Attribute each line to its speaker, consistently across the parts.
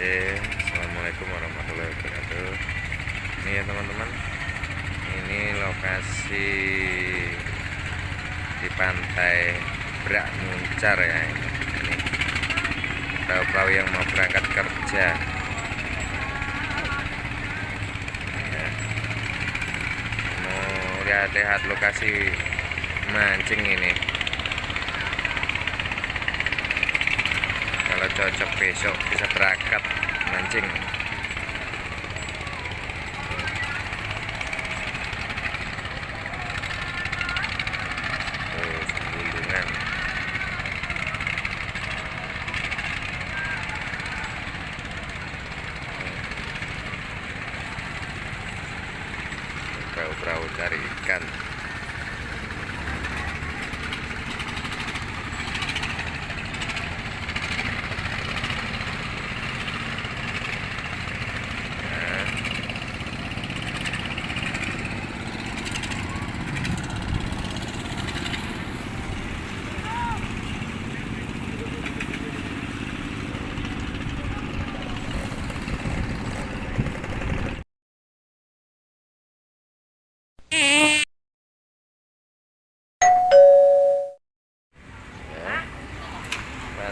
Speaker 1: Oke, assalamualaikum warahmatullahi wabarakatuh. Ini ya teman-teman, ini lokasi di pantai Brak Muncar ya. Ini perahu-perahu yang mau berangkat kerja. Ya. Mau lihat-lihat lokasi mancing ini. kalau cocok besok bisa berangkat mancing. Oh perahu-perahu cari ikan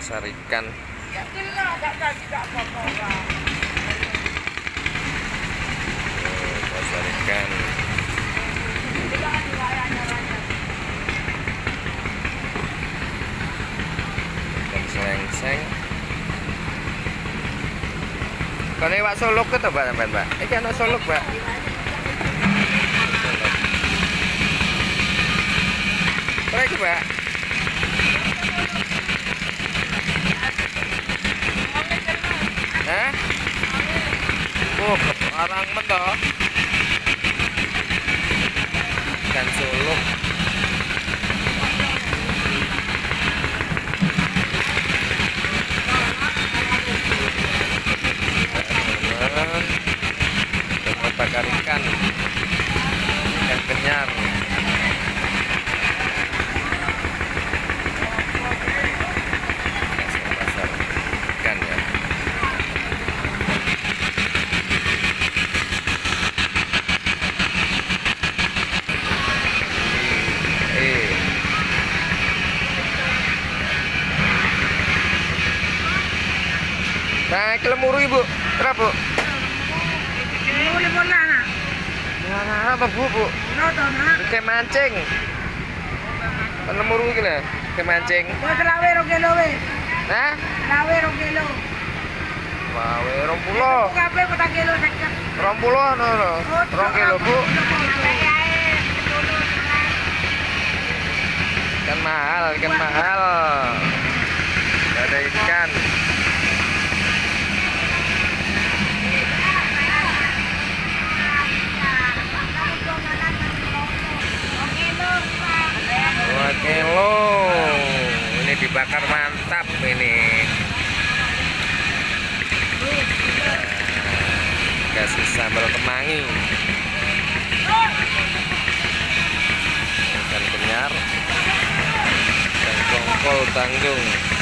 Speaker 1: pasar ikan. Oh, pasar ikan. Ikan selengseng kalau Pak Solok itu Pak? Sampean Pak? Ini kan Solok Pak. Solok. Berapa Pak barang mentok dan solo. Nah, kilo muru ibu, berapa bu?
Speaker 2: Bola nak.
Speaker 1: Nah, apa bu bu? Kayak mancing. Kilo muru gila, kayak mancing.
Speaker 2: Kelawe we. Kelawe
Speaker 1: no, bu. Ikan mahal, ikan mahal. Kilo. Ini dibakar mantap ini. Kasih sambal kemangi. Ikan kenyar. Dan kongkol tanggung.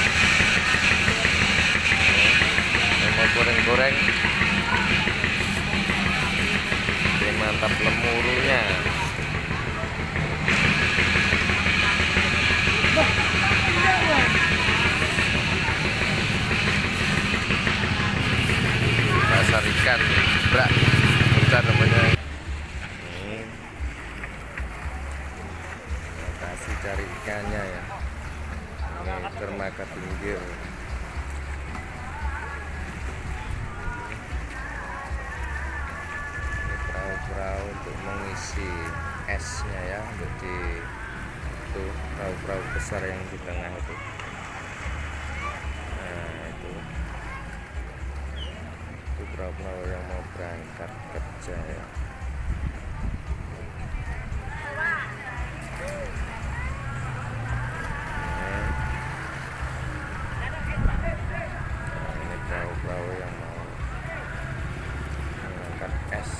Speaker 1: Lokasi cari ikannya ya. Ini dermaga pinggir. Ini perahu-perahu untuk mengisi esnya ya untuk di itu perahu-perahu besar yang di tengah itu. Nah itu. Itu perahu-perahu yang mau berangkat kerja ya. Nah, ini perahu-perahu yang mau mengangkat es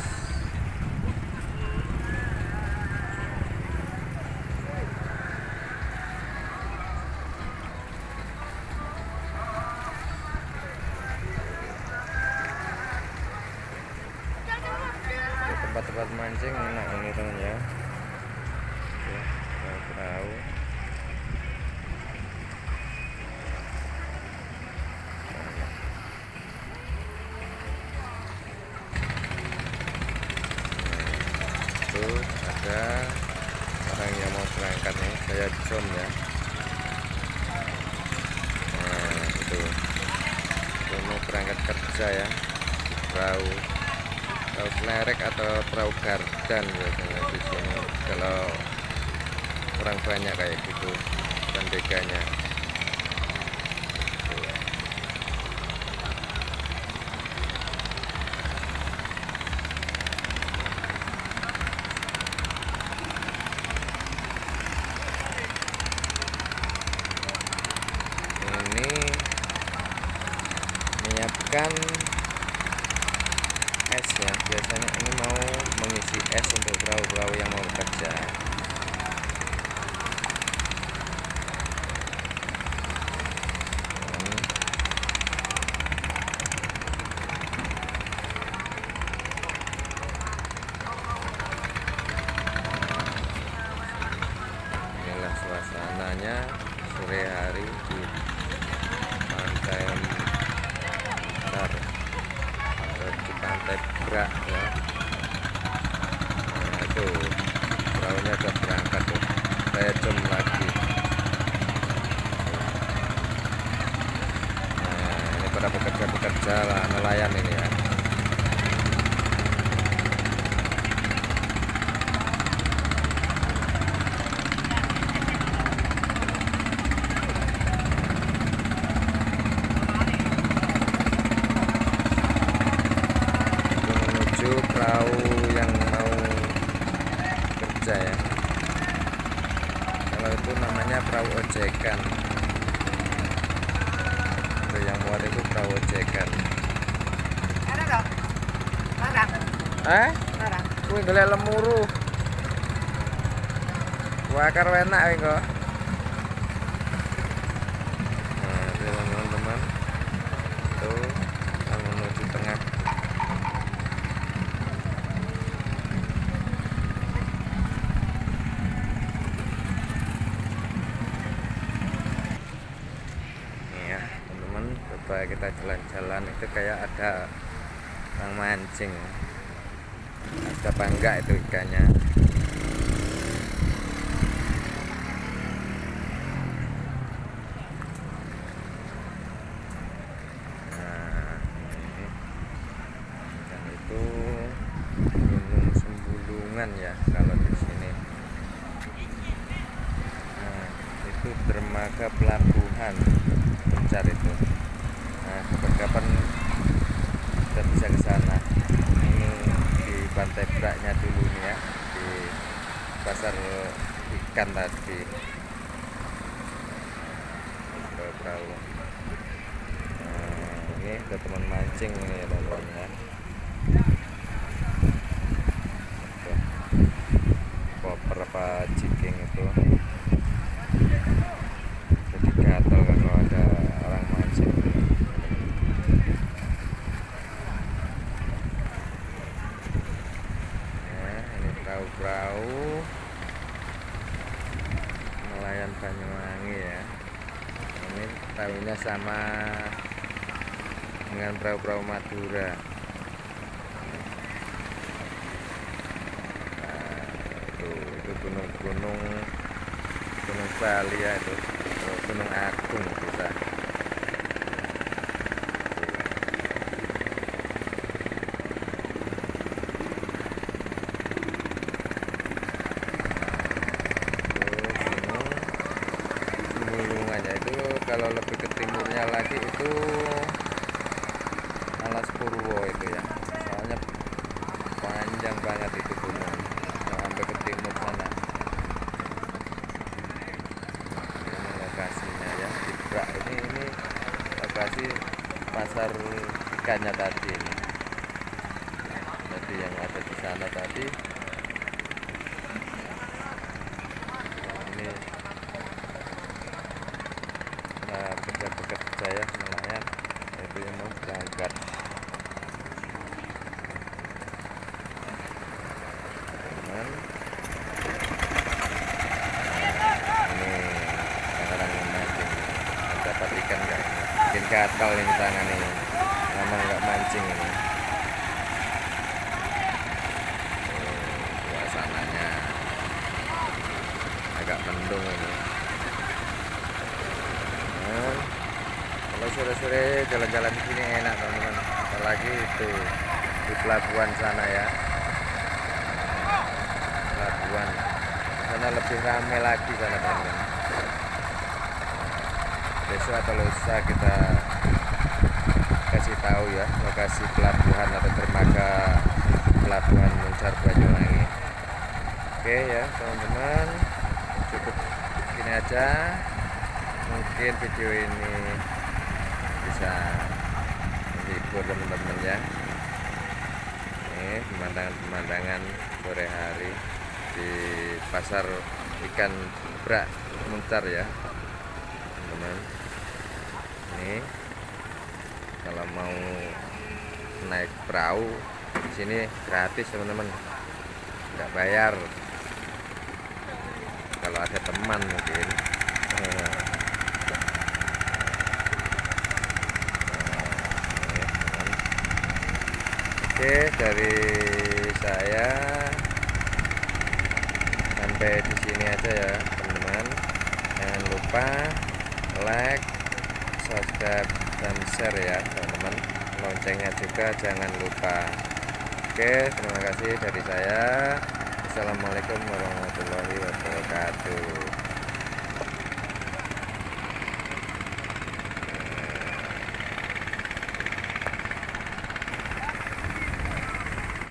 Speaker 1: tempat-tempat mancing enak ini teman ya. Oke, perahu itu ada orang yang mau berangkat nih saya com ya. Nah itu. Mau berangkat kerja ya. Perahu perahu klerek atau perahu gardan biasanya di sini. Kalau orang banyak kayak gitu bandeganya es ya biasanya ini mau mengisi es untuk perahu-perahu yang mau bekerja inilah suasananya sore hari di pantai Bentar. Pantai Brak ya. Nah itu perahunya udah berangkat tuh. Saya jam lagi. Nah ini pada pekerja-pekerja lah nelayan ini ya Itu menuju perahu yang mau kerja ya kalau itu namanya perahu ojekan itu yang muat itu perahu ojekan
Speaker 2: Ada dong. Larang.
Speaker 1: eh
Speaker 2: Larang.
Speaker 1: kuwi golek lemuru wakar enak kok nah itu teman-teman itu kita menuju tengah Nih ya teman-teman coba kita jalan-jalan itu kayak ada orang mancing. Ada apa enggak itu ikannya. Nah ya kalau di sini. Nah itu dermaga pelabuhan pencar itu nah kapan-kapan kita bisa ke sana ini di pantai Braknya dulu nih ya di pasar ikan tadi. Perahu nah, ini ada teman mancing ini ya teman-teman koper apa jiking itu jadi gatel kalau ada orang mancing ya ini perahu-perahu nelayan Banyuwangi ya ini perahunya sama dengan perahu-perahu Madura. Nah, itu itu gunung-gunung gunung Bali ya itu gunung Agung bisa Semulungannya itu kalau lebih ke timurnya lagi itu Alas Purwo itu ya. Soalnya panjang banget itu gunung. Yang sampai ke timur sana. Ini lokasinya ya. Di Brak ini ini lokasi pasar ikannya tadi. Ini jadi yang ada di sana tadi saya nelayan itu yang mau berangkat. Teman ini sekarang memancing dapat ikan nggak bikin katal ini tangan ini lama nggak mancing ini. Suasananya. Agak mendung ini. Sore-sore jalan-jalan di sini enak teman-teman. Apalagi itu di pelabuhan sana ya. Pelabuhan. Sana lebih ramai lagi sana teman-teman. Besok atau lusa kita kasih tahu ya lokasi pelabuhan atau dermaga pelabuhan Muncar Banyuwangi. Oke ya teman-teman. Cukup gini aja. Mungkin video ini bisa menghibur teman-teman ya. Ini pemandangan-pemandangan sore hari di pasar ikan brak muncar ya teman-teman. Ini kalau mau naik perahu di sini gratis teman-teman. Nggak bayar. Kalau ada teman mungkin Oke, dari saya sampai di sini aja ya, teman-teman. Jangan lupa like, subscribe, dan share ya, teman-teman. Loncengnya juga jangan lupa. Oke, terima kasih dari saya. Assalamualaikum warahmatullahi wabarakatuh.